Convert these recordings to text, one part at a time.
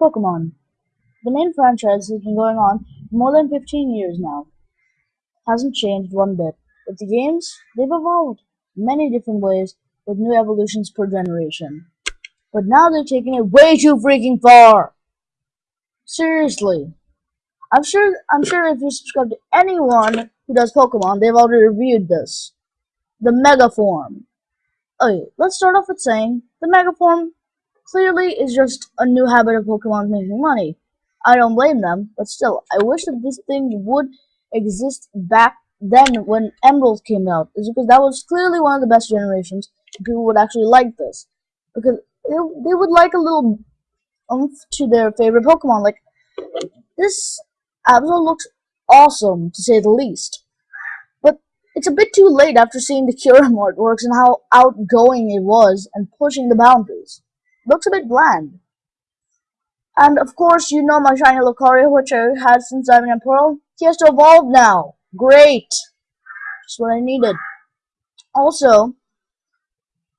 Pokemon. The main franchise has been going on for more than 15 years now. Hasn't changed one bit. But the games, they've evolved many different ways with new evolutions per generation. But now they're taking it way too freaking far! Seriously. I'm sure I'm sure if you subscribe to anyone who does Pokemon, they've already reviewed this. The Mega Form. Okay, let's start off with saying the Mega Form clearly is just a new habit of Pokemon making money. I don't blame them, but still, I wish that this thing would exist back then when Emerald came out. Is because that was clearly one of the best generations. People would actually like this because they, they would like a little oomph to their favorite Pokemon. Like this Absol looks awesome to say the least, but it's a bit too late after seeing the Kyurem artworks and how outgoing it was and pushing the boundaries. Looks a bit bland. And of course, you know my shiny Lucario, which I had since Diamond and Pearl. He has to evolve now. Great. Just what I needed. Also,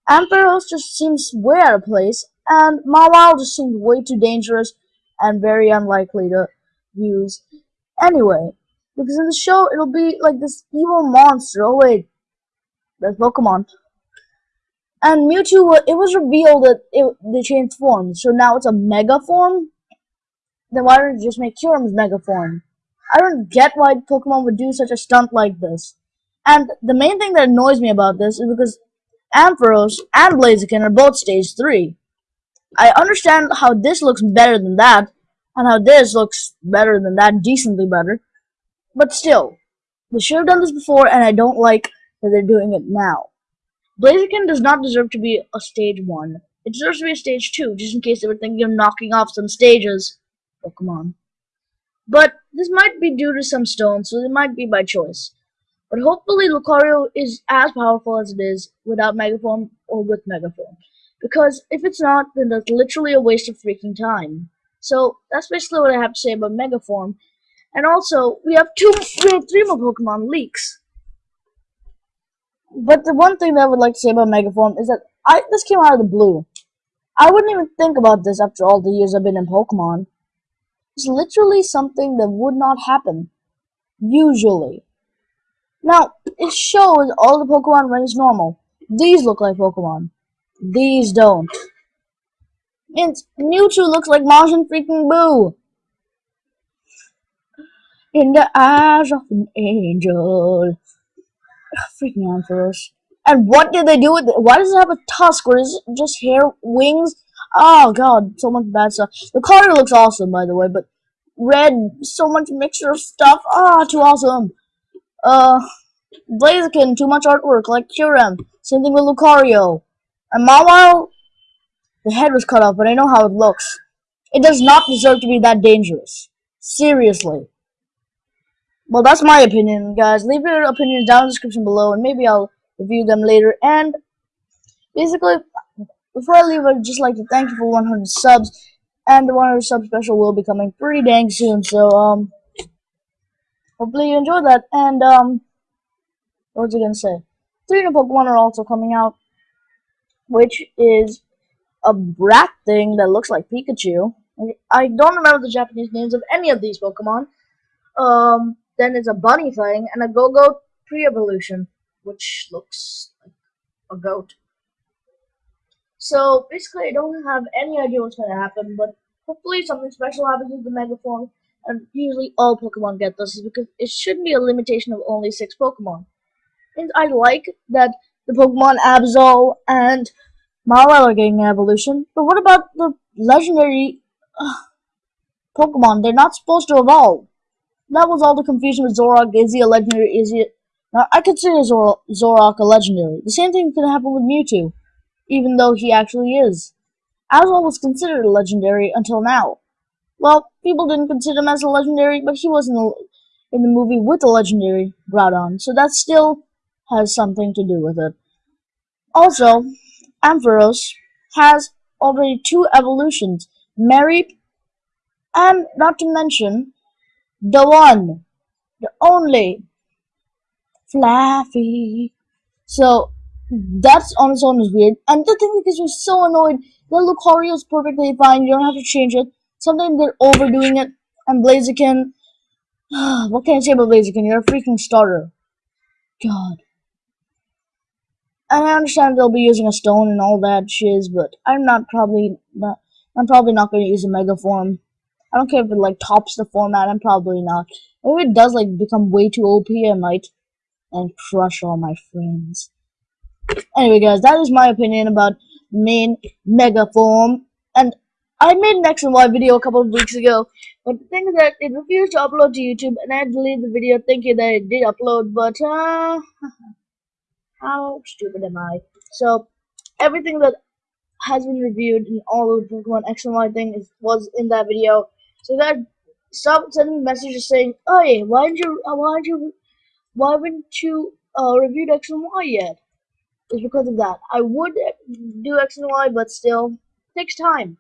Ampharos just seems way out of place, and Mawile just seems way too dangerous and very unlikely to use anyway. Because in the show, it'll be like this evil monster. Oh wait, that's Pokemon. And Mewtwo, it was revealed that it, they changed forms, so now it's a Mega form? Then why don't you just make Kyurem's Mega form? I don't get why Pokemon would do such a stunt like this. And the main thing that annoys me about this is because Ampharos and Blaziken are both stage 3. I understand how this looks better than that, and how this looks better than that, decently better. But still, they should have done this before, and I don't like that they're doing it now. Blaziken does not deserve to be a stage 1. It deserves to be a stage 2, just in case they were thinking of knocking off some stages. Oh, Pokemon. But this might be due to some stones, so it might be by choice. But hopefully Lucario is as powerful as it is without Megaform or with Megaform. Because if it's not, then that's literally a waste of freaking time. So that's basically what I have to say about Megaform. And also, we have two, we have three more Pokemon leaks. But the one thing that I would like to say about Megaform is that I this came out of the blue. I wouldn't even think about this after all the years I've been in Pokemon. It's literally something that would not happen. Usually. Now, it shows all the Pokemon when normal. These look like Pokemon. These don't. And Mewtwo looks like Majin freaking Boo. In the eyes of an angel freaking Ampharos. And what did they do with it? Why does it have a tusk or is it just hair, wings? Oh god, so much bad stuff. The color looks awesome, by the way, but red, so much mixture of stuff. Ah, oh, too awesome. Uh, Blaziken, too much artwork, like Kyurem. Same thing with Lucario. And Mawile, the head was cut off, but I know how it looks. It does not deserve to be that dangerous. Seriously. Well, that's my opinion, guys. Leave your opinions down in the description below, and maybe I'll review them later. And basically, before I leave, I'd just like to thank you for 100 subs, and the 100 sub special will be coming pretty dang soon. So, um, hopefully you enjoyed that. And um, what was I gonna say? Three new Pokemon are also coming out, which is a brat thing that looks like Pikachu. I don't remember the Japanese names of any of these Pokemon. Um, then it's a bunny thing, and a Go-Go pre-evolution, which looks like a goat. So basically, I don't have any idea what's going to happen, but hopefully something special happens with the Mega Form, and usually all Pokemon get this, because it shouldn't be a limitation of only six Pokemon. And I like that the Pokemon Absol and Mawile are getting an evolution, but what about the legendary uh, Pokemon? They're not supposed to evolve that was all the confusion with Zoroark. Is he a legendary? Is he? Now I consider Zor a legendary. The same thing could happen with Mewtwo, even though he actually is. Absol was considered a legendary until now. Well, people didn't consider him as a legendary, but he was in the, in the movie with the legendary Groudon, so that still has something to do with it. Also, Ampharos has already two evolutions, Mareep, and not to mention the one, the only, Flaaffy. So that's on its own is weird. And the thing is, you're so annoyed. The Lucario is perfectly fine. You don't have to change it. Sometimes they're overdoing it. And Blaziken, what can I say about Blaziken? You're a freaking starter. God. And I understand they'll be using a stone and all that shiz, but I'm not probably not. I'm probably not going to use a mega form. I don't care if it like tops the format. I'm probably not. If it does like become way too OP, I might and crush all my friends. Anyway, guys, that is my opinion about main mega form. And I made an X and Y video a couple of weeks ago, but the thing is that it refused to upload to YouTube, and I deleted the video thinking that it did upload, but uh, how stupid am I? So everything that has been reviewed in all of the Pokemon X and Y thing is, was in that video. So that stop sending messages saying, "Oh yeah, why didn't you? Uh, why didn't you? Why haven't you uh, reviewed X and Y yet?" It's because of that. I would do X and Y, but still takes time.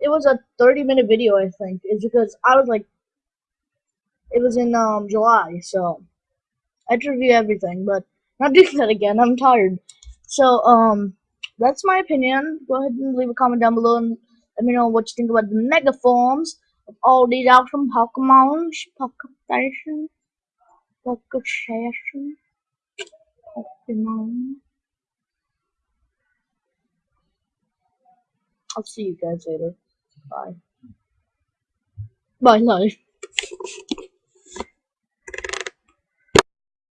It was a 30 minute video, I think. It's because I was like, it was in um July, so I had to review everything, but not doing that again. I'm tired. So um that's my opinion. Go ahead and leave a comment down below and let me know what you think about the mega forms Oh, all these awesome Pokemon. Pokemon. Pokemon. Pokemon. I'll see you guys later. Bye. Bye, love.